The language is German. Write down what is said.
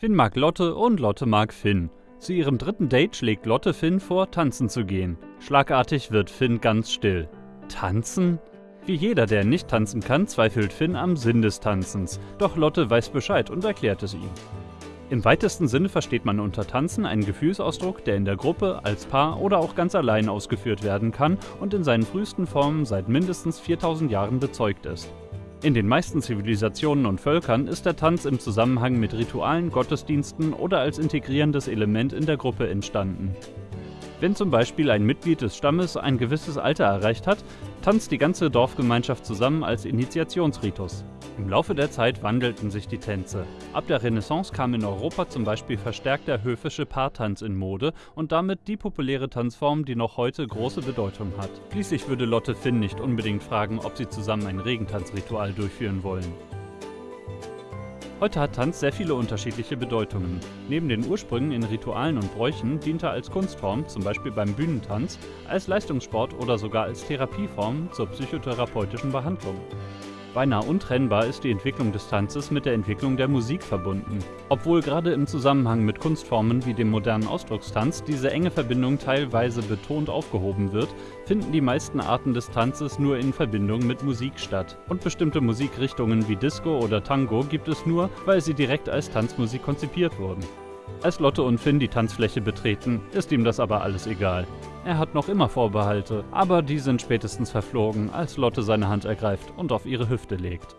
Finn mag Lotte und Lotte mag Finn. Zu ihrem dritten Date schlägt Lotte Finn vor, tanzen zu gehen. Schlagartig wird Finn ganz still. Tanzen? Wie jeder, der nicht tanzen kann, zweifelt Finn am Sinn des Tanzens. Doch Lotte weiß Bescheid und erklärt es ihm. Im weitesten Sinne versteht man unter Tanzen einen Gefühlsausdruck, der in der Gruppe, als Paar oder auch ganz allein ausgeführt werden kann und in seinen frühesten Formen seit mindestens 4000 Jahren bezeugt ist. In den meisten Zivilisationen und Völkern ist der Tanz im Zusammenhang mit Ritualen, Gottesdiensten oder als integrierendes Element in der Gruppe entstanden. Wenn zum Beispiel ein Mitglied des Stammes ein gewisses Alter erreicht hat, tanzt die ganze Dorfgemeinschaft zusammen als Initiationsritus. Im Laufe der Zeit wandelten sich die Tänze. Ab der Renaissance kam in Europa zum Beispiel verstärkt der höfische Paartanz in Mode und damit die populäre Tanzform, die noch heute große Bedeutung hat. Schließlich würde Lotte Finn nicht unbedingt fragen, ob sie zusammen ein Regentanzritual durchführen wollen. Heute hat Tanz sehr viele unterschiedliche Bedeutungen. Neben den Ursprüngen in Ritualen und Bräuchen dient er als Kunstform, zum Beispiel beim Bühnentanz, als Leistungssport oder sogar als Therapieform zur psychotherapeutischen Behandlung. Beinahe untrennbar ist die Entwicklung des Tanzes mit der Entwicklung der Musik verbunden. Obwohl gerade im Zusammenhang mit Kunstformen wie dem modernen Ausdruckstanz diese enge Verbindung teilweise betont aufgehoben wird, finden die meisten Arten des Tanzes nur in Verbindung mit Musik statt. Und bestimmte Musikrichtungen wie Disco oder Tango gibt es nur, weil sie direkt als Tanzmusik konzipiert wurden. Als Lotte und Finn die Tanzfläche betreten, ist ihm das aber alles egal. Er hat noch immer Vorbehalte, aber die sind spätestens verflogen, als Lotte seine Hand ergreift und auf ihre Hüfte legt.